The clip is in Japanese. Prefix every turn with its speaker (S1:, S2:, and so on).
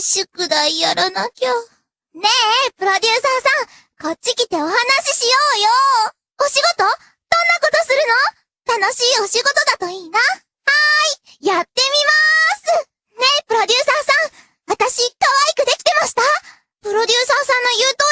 S1: 宿題やらなきゃ。ねえ、プロデューサーさん、こっち来てお話ししようよ。お仕事？どんなことするの？楽しいお仕事だといいな。はーい、やってみまーす。ねえ、プロデューサーさん、私、可愛くできてました？プロデューサーさんの言う通り。